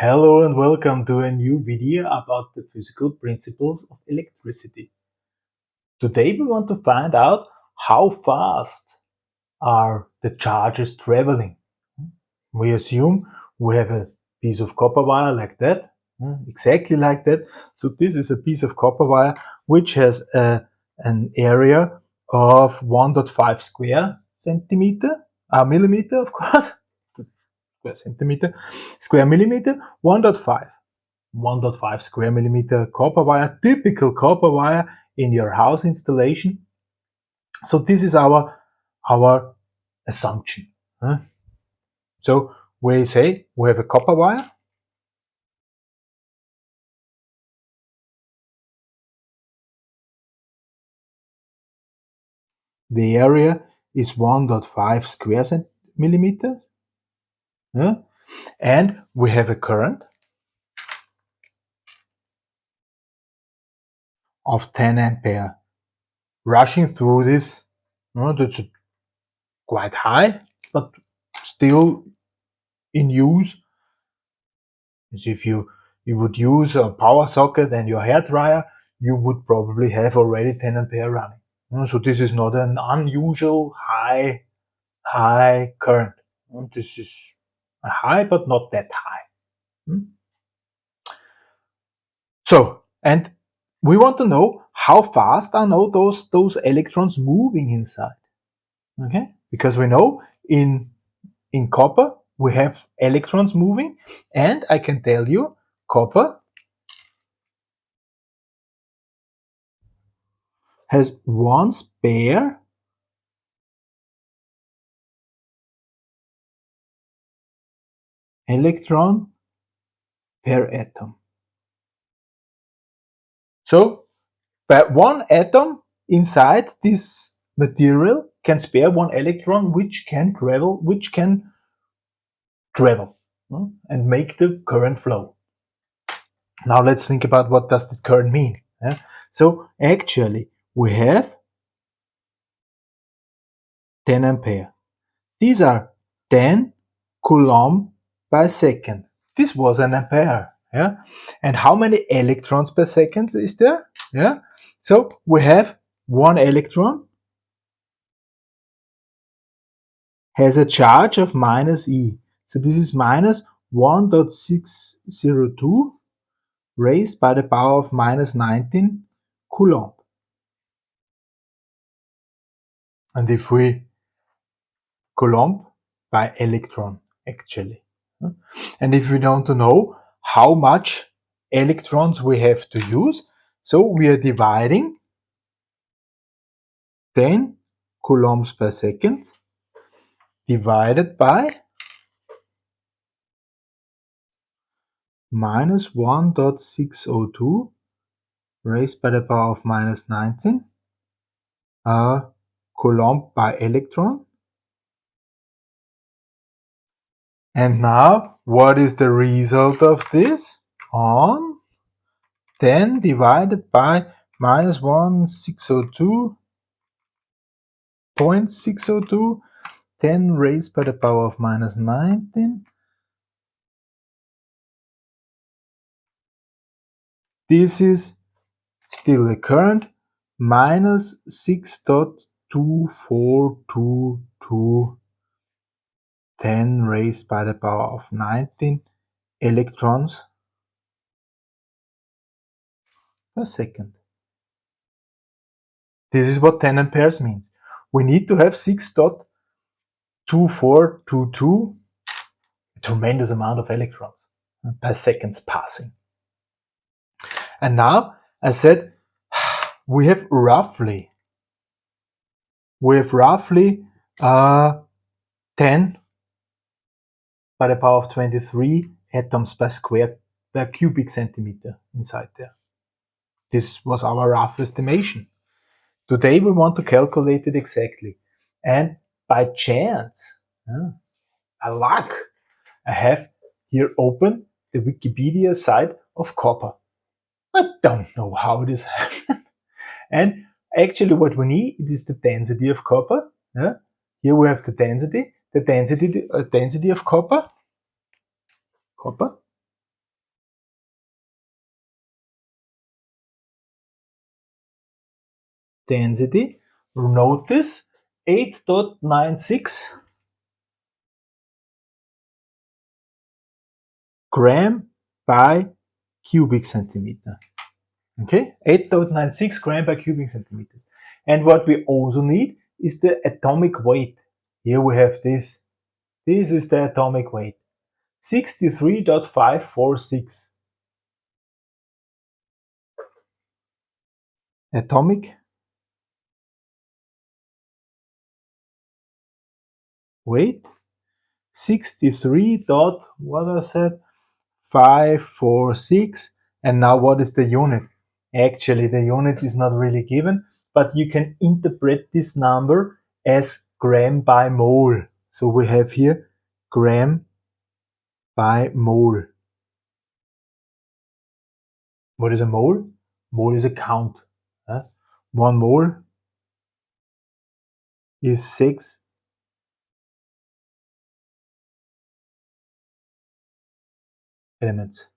Hello and welcome to a new video about the physical principles of electricity. Today we want to find out how fast are the charges traveling. We assume we have a piece of copper wire like that, exactly like that. So this is a piece of copper wire which has a, an area of 1.5 square centimeter, uh, millimeter of course, square centimeter, square millimeter, 1.5. 1.5 square millimeter copper wire, typical copper wire in your house installation. So this is our, our assumption. Huh? So we say we have a copper wire. The area is 1.5 square millimeters. Yeah? And we have a current of 10 ampere rushing through this. You that's quite high, but still in use. As if you, you would use a power socket and your hair dryer, you would probably have already 10 ampere running. So this is not an unusual high, high current. This is high, but not that high. Hmm? So, and we want to know how fast are now those, those electrons moving inside. Okay, because we know in, in copper we have electrons moving and I can tell you copper has one spare electron per atom. So, but one atom inside this material can spare one electron which can travel, which can travel hmm, and make the current flow. Now let's think about what does this current mean. Yeah? So actually we have 10 ampere. These are 10 coulomb per second. This was an ampere. Yeah. And how many electrons per second is there? Yeah. So we have one electron has a charge of minus E. So this is minus 1.602 raised by the power of minus 19 coulomb. And if we coulomb by electron actually. And if we to know how much electrons we have to use, so we are dividing 10 coulombs per second divided by minus 1.602 raised by the power of minus 19 uh, coulomb by electron And now, what is the result of this? On 10 divided by minus 1602.602, 10 raised by the power of minus 19. This is still the current minus 6.2422 10 raised by the power of 19 electrons per second. This is what 10 amperes means. We need to have 6.2422, a tremendous amount of electrons per seconds passing. And now I said we have roughly, we have roughly uh, 10 by the power of 23 atoms per square per cubic centimeter inside there. This was our rough estimation. Today we want to calculate it exactly. And by chance, uh, a luck, I have here open the Wikipedia site of copper. I don't know how this happened. and actually what we need is the density of copper. Yeah? Here we have the density the density, uh, density of copper, copper, density, notice 8.96 gram by cubic centimeter. Okay, 8.96 gram per cubic centimeters. And what we also need is the atomic weight. Here we have this. This is the atomic weight. 63.546. Atomic weight 63 dot what I said 546 and now what is the unit actually the unit is not really given but you can interpret this number as gram by mole so we have here gram by mole what is a mole mole is a count huh? one mole is six elements.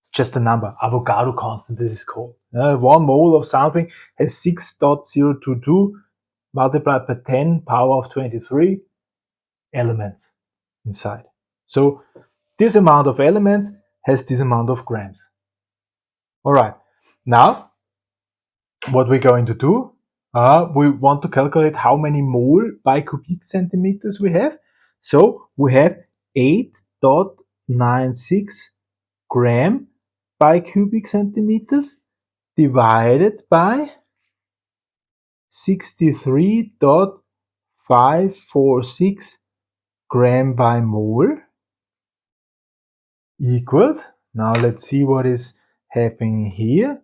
It's just a number, Avogadro constant this is called. Uh, one mole of something has 6.022 multiplied by 10 power of 23 elements inside. So this amount of elements has this amount of grams. All right, now what we're going to do, uh, we want to calculate how many mole by cubic centimeters we have. So we have 8 0.96 gram by cubic centimeters divided by 63.546 gram by mole equals, now let's see what is happening here,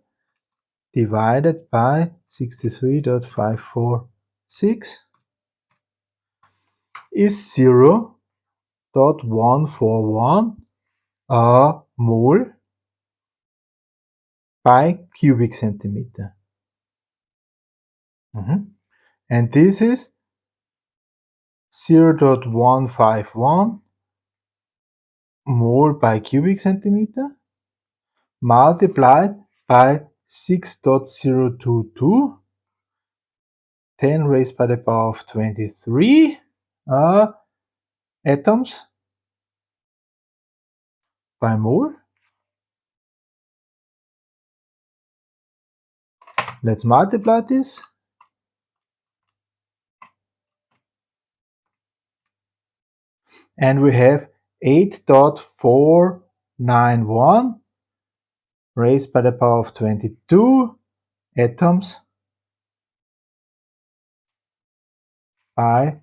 divided by 63.546 is 0 0.141 a mole by cubic centimeter. Mm -hmm. And this is 0.151 mole by cubic centimeter multiplied by 6.022 10 raised by the power of 23 uh, atoms by mole. Let's multiply this. And we have 8.491 raised by the power of 22 atoms by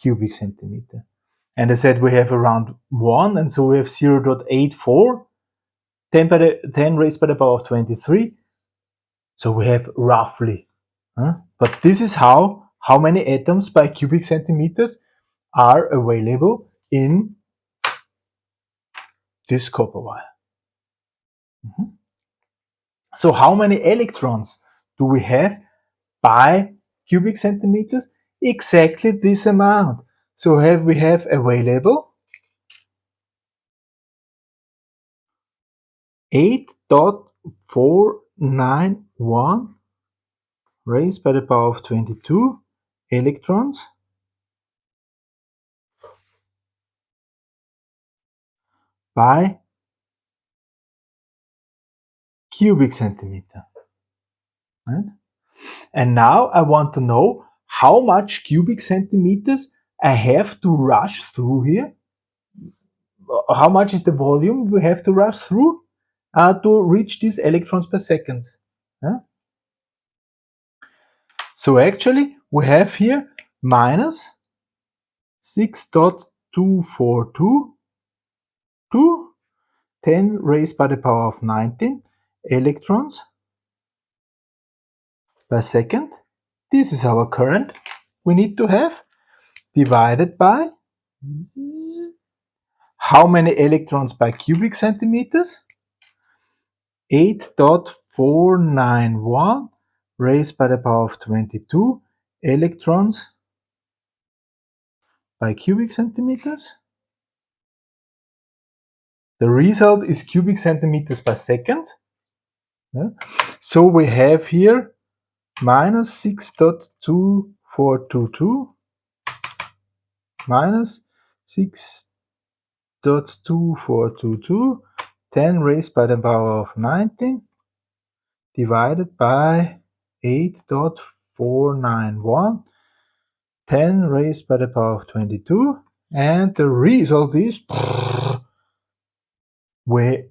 cubic centimeter. And I said we have around 1, and so we have 0 0.84, 10, by the, 10 raised by the power of 23. So we have roughly. Huh? But this is how, how many atoms by cubic centimeters are available in this copper wire. Mm -hmm. So how many electrons do we have by cubic centimeters? Exactly this amount. So have we have available 8.491 raised by the power of 22 electrons by cubic centimeter. Right? And now I want to know how much cubic centimeters I have to rush through here. How much is the volume we have to rush through uh, to reach these electrons per second? So actually we have here minus 6.242 to 10 raised by the power of 19 electrons per second. This is our current we need to have divided by how many electrons by cubic centimeters? 8.491 raised by the power of 22 electrons by cubic centimeters. The result is cubic centimeters per second. Yeah? So we have here minus 6.2422 minus 6.2422 10 raised by the power of 19 divided by 8.491 10 raised by the power of 22 and the result is we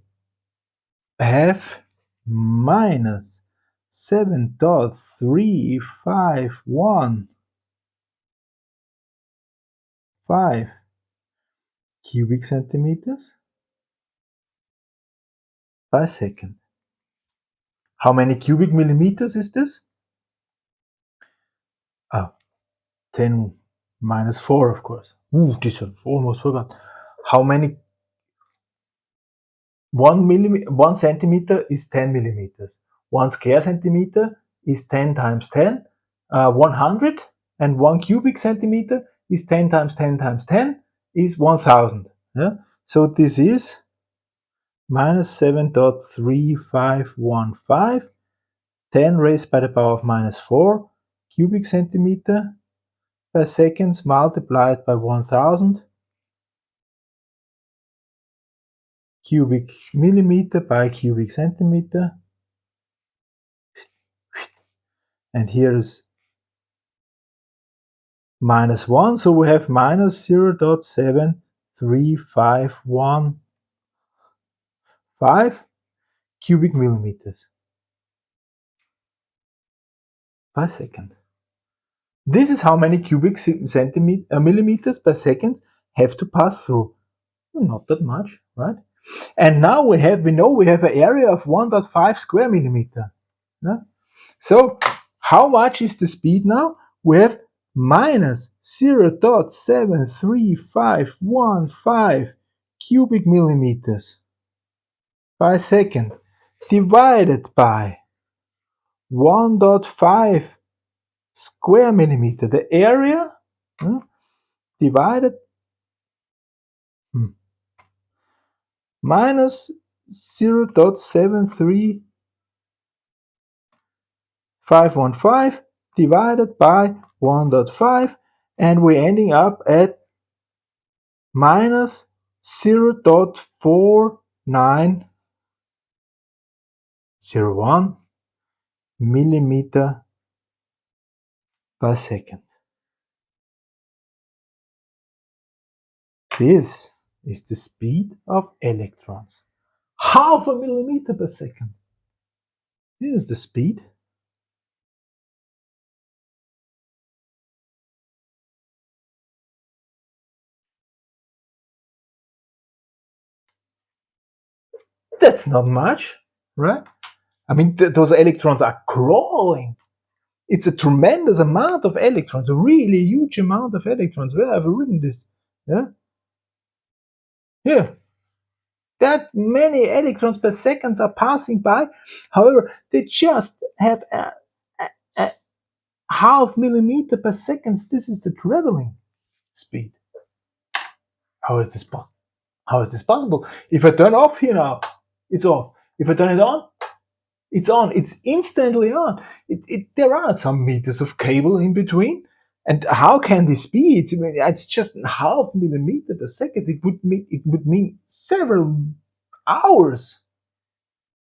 have minus 7.3515 cubic centimeters per second. How many cubic millimeters is this? Oh, 10 minus 4, of course. Ooh, this one almost forgot. How many? One millimeter, one centimeter is 10 millimeters. One square centimeter is 10 times 10, uh, 100, and one cubic centimeter is 10 times 10 times 10 is 1000. Yeah? So this is minus 7.3515, 10 raised by the power of minus 4 cubic centimeter per seconds multiplied by 1000 cubic millimeter by cubic centimeter and here is minus 1 so we have minus 0 0.7351 5 cubic millimeters per second. This is how many cubic centimeters uh, millimeters per second have to pass through. Not that much, right? And now we have we know we have an area of 1.5 square millimeter. Yeah? So how much is the speed now? We have minus 0.73515 cubic millimeters per second divided by 1.5 square millimeter. The area divided minus 0.73515 divided by 1.5 and we're ending up at minus 0.49 0.1 millimeter per second. This is the speed of electrons. Half a millimeter per second. This is the speed. That's not much, right? I mean, th those electrons are crawling. It's a tremendous amount of electrons, a really huge amount of electrons. Where have I written this? Yeah. Here. That many electrons per seconds are passing by. However, they just have a, a, a half millimeter per seconds. This is the traveling speed. How is this How is this possible? If I turn off here now, it's off. If I turn it on, it's on. It's instantly on. It, it, there are some meters of cable in between. And how can this be? It's, it's just half millimeter per second. It would mean it would mean several hours.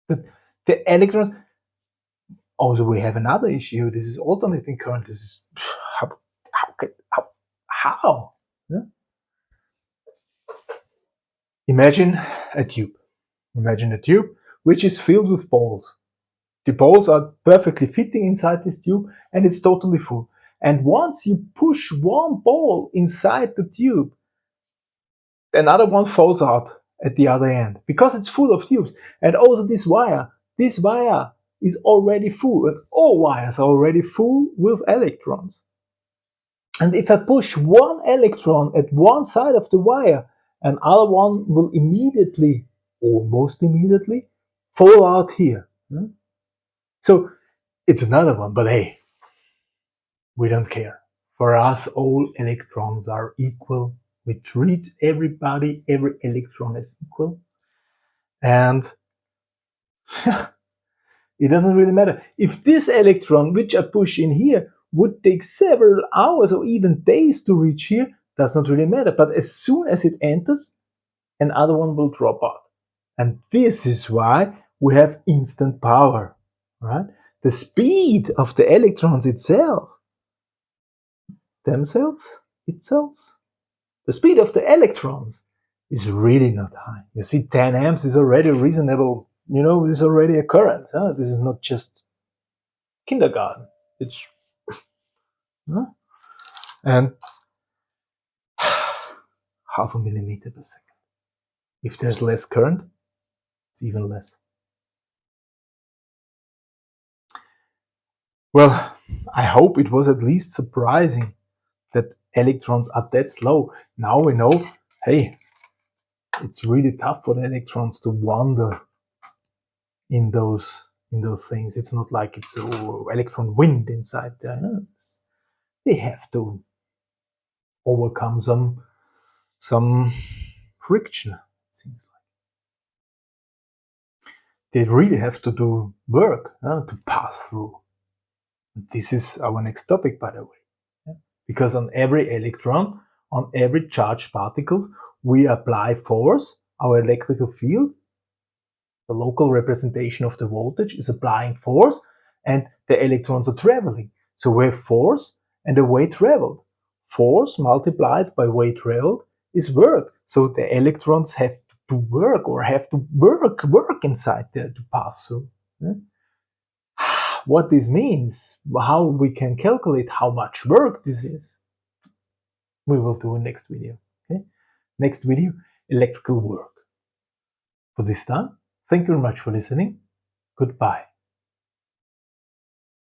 But the electrons. Also, we have another issue. This is alternating current. This is how how how, how? Yeah? Imagine a tube. Imagine a tube which is filled with balls. The balls are perfectly fitting inside this tube and it's totally full. And once you push one ball inside the tube, another one falls out at the other end because it's full of tubes. And also this wire, this wire is already full. Uh, all wires are already full with electrons. And if I push one electron at one side of the wire, another one will immediately, almost immediately, fall out here. Hmm? So it's another one, but hey, we don't care. For us, all electrons are equal. We treat everybody, every electron as equal. And it doesn't really matter. If this electron, which I push in here, would take several hours or even days to reach here, does not really matter. But as soon as it enters, another one will drop out. And this is why we have instant power, right? The speed of the electrons itself, themselves, itself, the speed of the electrons is really not high. You see, 10 amps is already reasonable, you know, is already a current. Huh? This is not just kindergarten. It's, huh? and half a millimeter per second. If there's less current, it's even less. Well, I hope it was at least surprising that electrons are that slow. Now we know, hey, it's really tough for the electrons to wander in those in those things. It's not like it's oh, electron wind inside there. They have to overcome some some friction, it seems like. They really have to do work to pass through. This is our next topic, by the way. Because on every electron, on every charged particles, we apply force, our electrical field, the local representation of the voltage is applying force and the electrons are traveling. So we have force and the way traveled. Force multiplied by way traveled is work. So the electrons have to work or have to work, work inside there to pass through. What this means, how we can calculate how much work this is, we will do in next video. Okay? Next video, electrical work. For this time, thank you very much for listening. Goodbye.